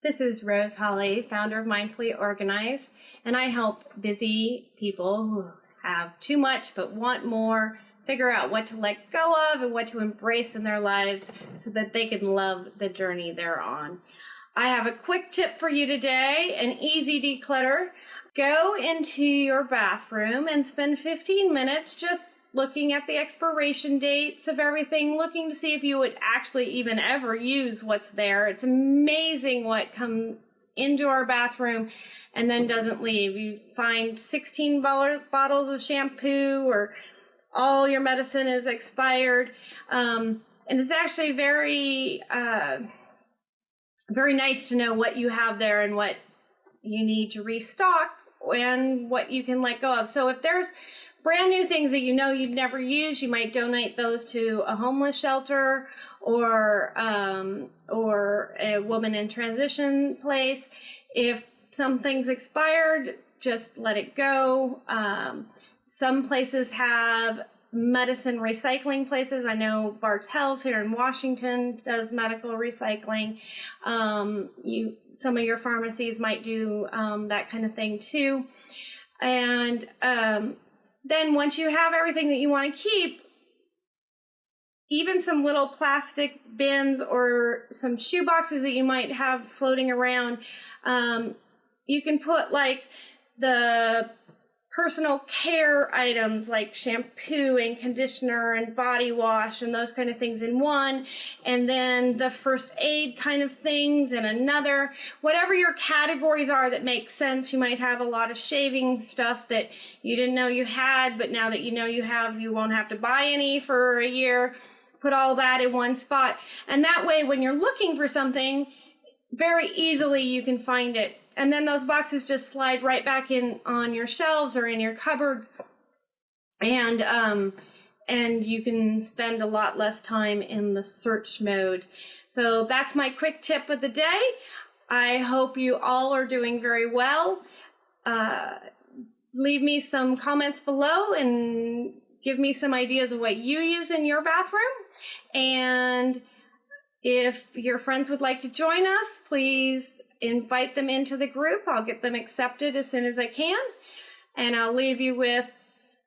This is Rose Holly, founder of Mindfully Organize, and I help busy people who have too much but want more figure out what to let go of and what to embrace in their lives so that they can love the journey they're on. I have a quick tip for you today, an easy declutter. Go into your bathroom and spend 15 minutes just looking at the expiration dates of everything, looking to see if you would actually even ever use what's there. It's amazing what comes into our bathroom and then doesn't leave. You find 16 bottles of shampoo or all your medicine is expired. Um, and it's actually very, uh, very nice to know what you have there and what you need to restock and what you can let go of. So if there's brand new things that you know you'd never use, you might donate those to a homeless shelter or um, or a woman in transition place. If something's expired, just let it go. Um, some places have medicine recycling places. I know Bartell's here in Washington does medical recycling. Um, you, some of your pharmacies might do um, that kind of thing too. And um, then once you have everything that you want to keep, even some little plastic bins or some shoe boxes that you might have floating around, um, you can put like the personal care items like shampoo and conditioner and body wash and those kind of things in one, and then the first aid kind of things in another. Whatever your categories are that make sense, you might have a lot of shaving stuff that you didn't know you had, but now that you know you have, you won't have to buy any for a year. Put all that in one spot. And that way, when you're looking for something, very easily you can find it and then those boxes just slide right back in on your shelves or in your cupboards. And, um, and you can spend a lot less time in the search mode. So that's my quick tip of the day. I hope you all are doing very well. Uh, leave me some comments below and give me some ideas of what you use in your bathroom. And if your friends would like to join us, please invite them into the group. I'll get them accepted as soon as I can. And I'll leave you with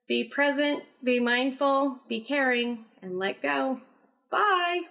be present, be mindful, be caring, and let go. Bye.